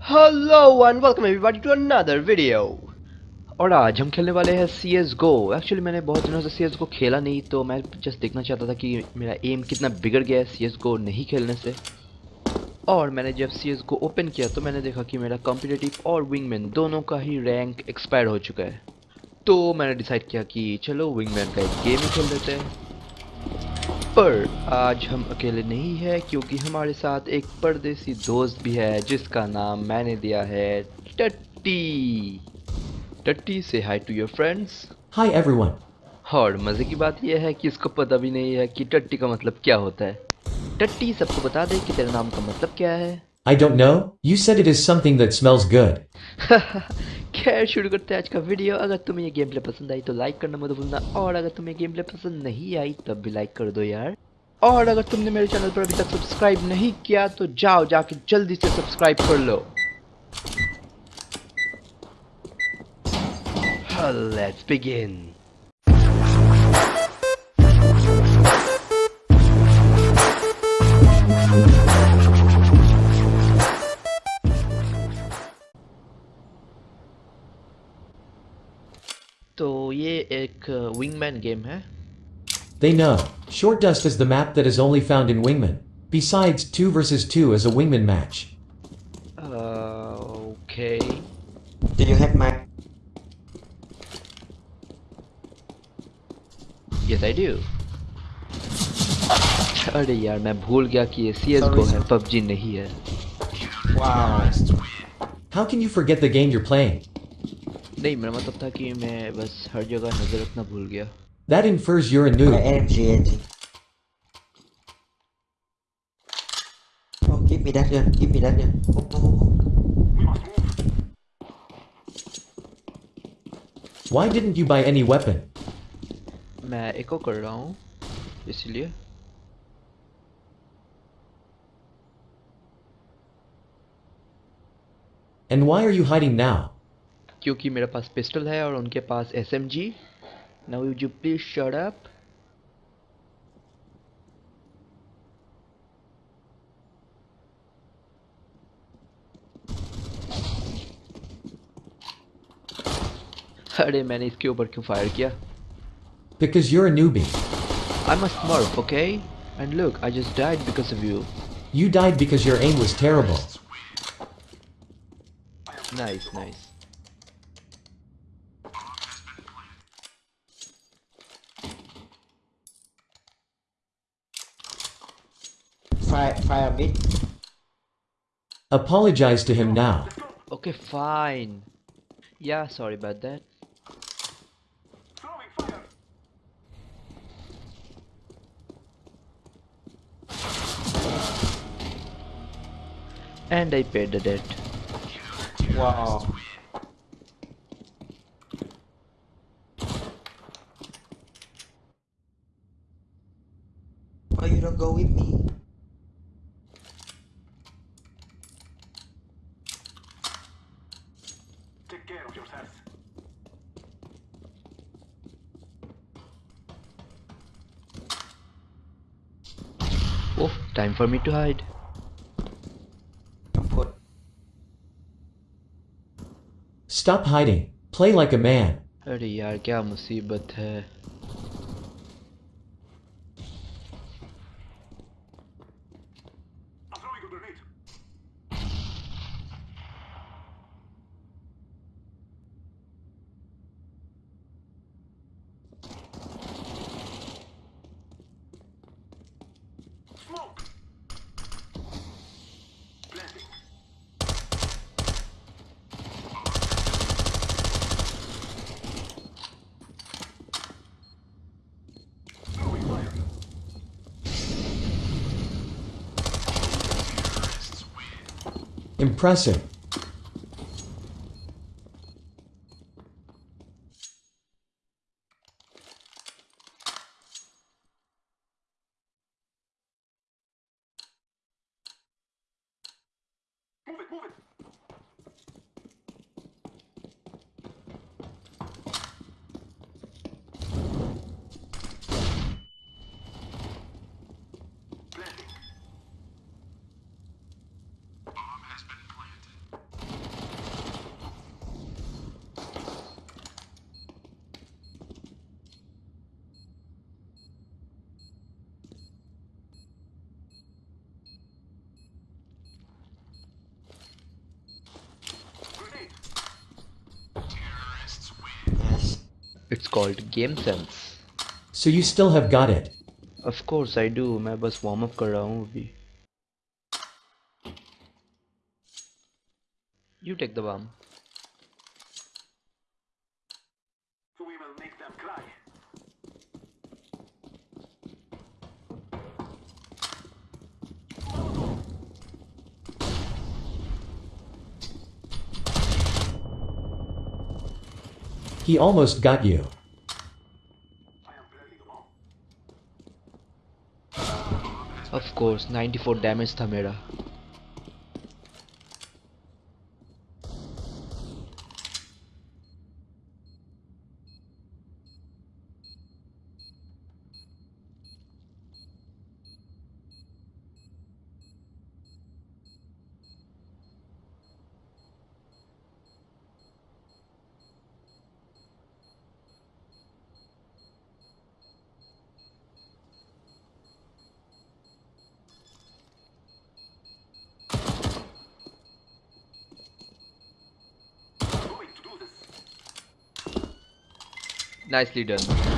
Hello and welcome everybody to another video. और आज हम खेलने वाले हैं सी एस गो एक्चुअली मैंने बहुत दिनों से सी एस गो खेला नहीं तो मैं जस्ट देखना चाहता था कि मेरा एम कितना बिगड़ गया है सी एस गो नहीं खेलने से। और मैंने जब सी एस गो ओपन किया तो मैंने देखा कि मेरा कॉम्पिटेटिव और विंगमैन दोनों का ही रैंक एक्सपायर हो चुका है। तो मैंने डिसाइड किया कि चलो विंगमैन का एक गेम ही खेल लेते हैं। पर आज हम अकेले नहीं है क्योंकि हमारे साथ एक परदेसी दोस्त भी है जिसका नाम मैंने दिया है टट्टी। टट्टी से hi to your friends Hi everyone. और मज़े की बात यह है कि इसको पता भी नहीं है कि टट्टी का मतलब क्या होता है। टट्टी सबको बता दे कि तेरे नाम का मतलब क्या है? I don't know, you said it is something that smells good. खैर, शुरू करते हैं आज का वीडियो अगर तुम्हें ये गेम प्ले पसंद आई तो लाइक करना मत भूलना। और अगर तुम्हें गेम प्ले पसंद नहीं आई, तब भी लाइक कर दो यार। और अगर तुमने मेरे चैनल पर अभी तक सब्सक्राइब नहीं किया तो जाओ, जाके जल्दी से सब्सक्राइब कर लो। Let's begin. ये एक विंगमैन गेम है They know. Short Dust is the map that is only found in Wingman. Besides, 2 versus 2 is a Wingman match. Okay Do you have my yes I do अरे यार मैं भूल गया कि ये सी एस Sorry, गो है sir. PUBG नहीं है wow? How can you forget the game you're playing? नहीं मेरा मतलब था कि मैं बस हर जगह नजर रखना भूल गया That infers you're a My noob. AMG engine. Oh, give me that gun. Give me that gun. Oh, oh, oh. Why didn't you buy any weapon? मैं एको कर रहा हूँ इसलिए And why are you hiding now? क्योंकि मेरे पास pistol है और उनके पास S M G now you please shut up अरे मैंने इसके ऊपर क्यों फायर किया Because you're a newbie. I'm a smurf, okay? And look, I just died because of you. You died because your aim was terrible. Nice, nice. Fire, fire mid. Apologize to him now. Okay, fine. Yeah, sorry about that. And I paid the debt. Wow. Why you don't go with me? Oh, time for me to hide. Put. Stop hiding. Play like a man. अरे यार क्या मुसीबत है Impressive. It's called Game Sense. So you still have got it. Of course I do. मैं बस warm up कर रहा हूँ अभी. You take the bomb. We will make them cry. He almost got you. Of course 94 damage था मेरा। Nicely done.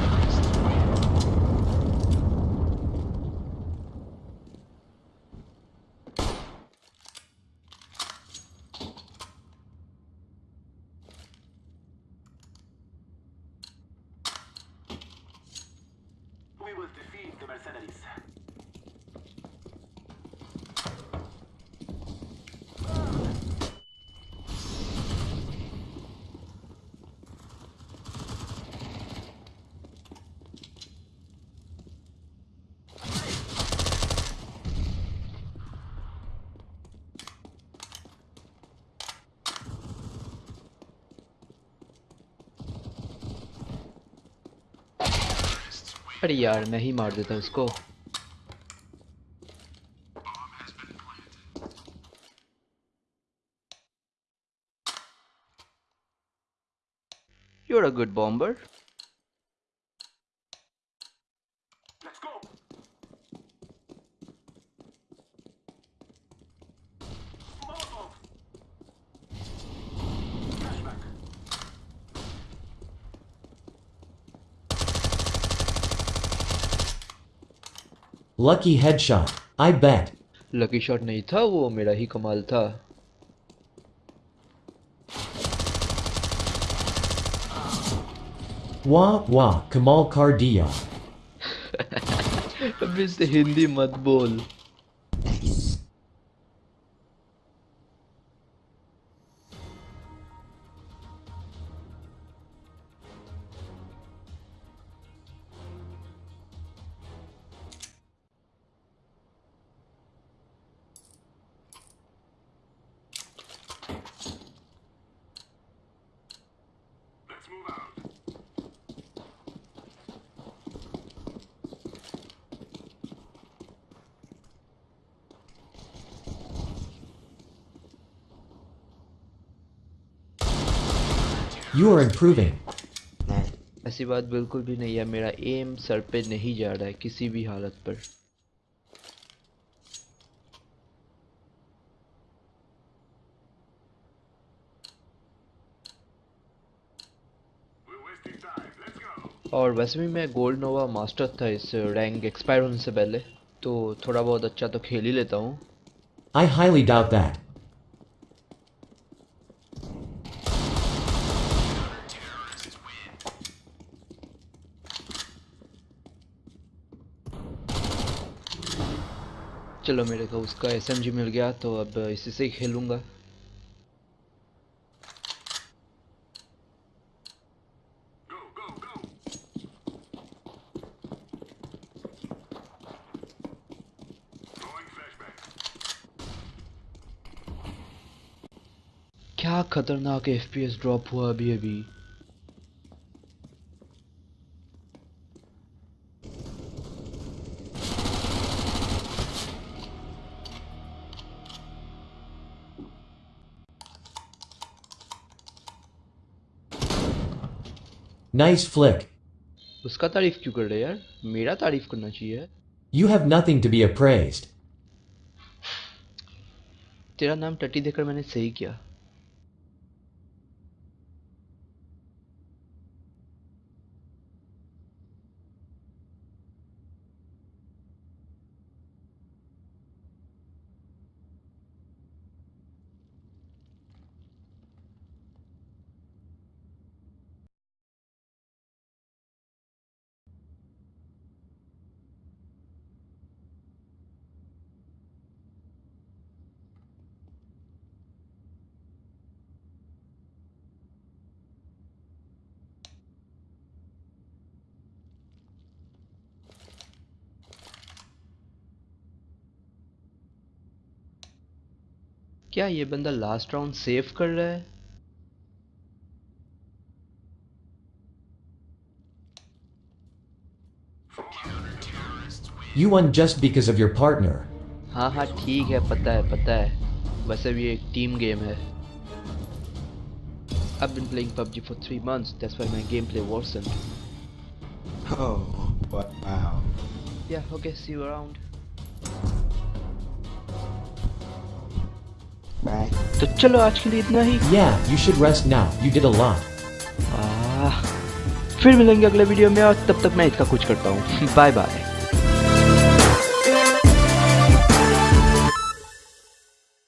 अरे यार मैं ही मार देता उसको. You're a good bomber. Lucky headshot. I bet. Lucky shot नहीं था वो मेरा ही कमाल था Wah wah, Kamal Kar diya. अबे इससे हिंदी मत बोल You are improving. ऐसी बात बिल्कुल भी नहीं है मेरा एम सर पे नहीं जा रहा है किसी भी हालत पर. और वैसे भी मैं गोल्ड नोवा मास्टर था इस रैंक एक्सपायर होने से पहले तो थोड़ा बहुत अच्छा तो खेल ही लेता हूँ I highly doubt that. चलो मेरे को उसका एसएमजी मिल गया तो अब इसी से ही खेलूँगा. क्या खतरनाक एफपीएस ड्रॉप हुआ अभी अभी Nice flick. उसका तारीफ़ क्यों कर रहे यार मेरा तारीफ़ करना चाहिए You have nothing to be appraised. तेरा नाम टट्टी देखकर मैंने सही किया क्या ये बंदा लास्ट राउंड सेव कर रहा है You won just because of your partner. हाँ हाँ ठीक है पता है पता है वैसे भी एक टीम गेम है I've been playing PUBG for three months. That's why my gameplay worsened. Oh, wow. Yeah, okay, see you around. तो चलो आज के लिए इतना ही Yeah, you should rest now. You did a lot. आ, फिर मिलेंगे अगले वीडियो में और तब तक मैं इसका कुछ करता हूँ बाय बाय